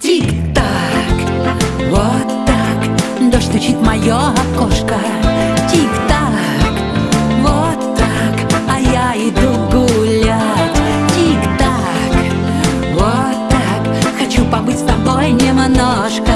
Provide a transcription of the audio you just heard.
Тик-так, вот так, дождь стучит мое окошко. Тик-так, вот так, а я иду гулять. Тик-так, вот так, хочу побыть с тобой немножко.